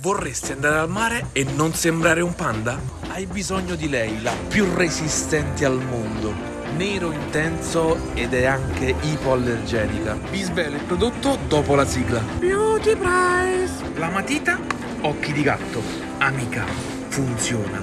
Vorresti andare al mare e non sembrare un panda? Hai bisogno di lei, la più resistente al mondo. Nero intenso ed è anche ipoallergenica. Vi svelo il prodotto dopo la sigla. Beauty Price! La matita, occhi di gatto. Amica, funziona.